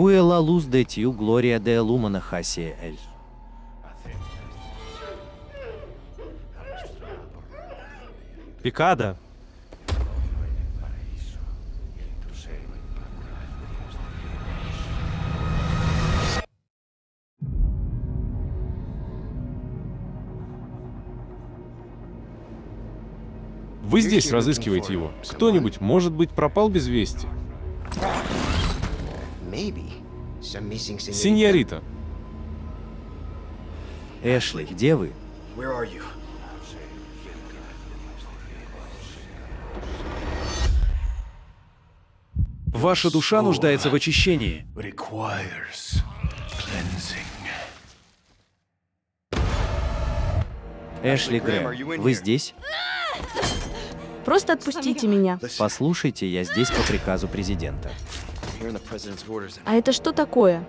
Куэ ла луз де тью глория де лумана хасия эль. Пикада. Вы здесь разыскиваете его. Кто-нибудь, может быть, пропал без вести? Синьорита, Эшли, где вы? Ваша душа нуждается в очищении. Эшли Грэм, вы здесь? Просто отпустите меня. Послушайте, я здесь по приказу президента. А это что такое?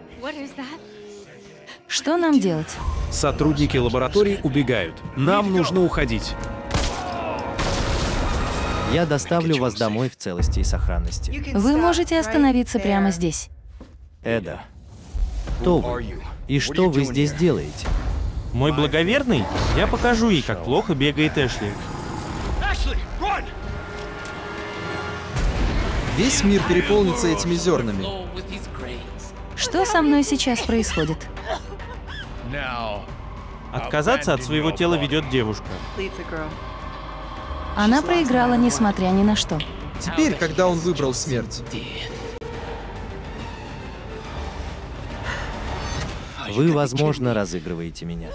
Что нам делать? Сотрудники лаборатории убегают. Нам нужно уходить. Я доставлю вас домой в целости и сохранности. Вы можете остановиться прямо здесь. Эда, кто вы? И что вы здесь делаете? Мой благоверный? Я покажу ей, как плохо бегает Эшли. Весь мир переполнится этими зернами. Что со мной сейчас происходит? Отказаться от своего тела ведет девушка. Она проиграла, несмотря ни на что. Теперь, когда он выбрал смерть, Вы, возможно, разыгрываете меня.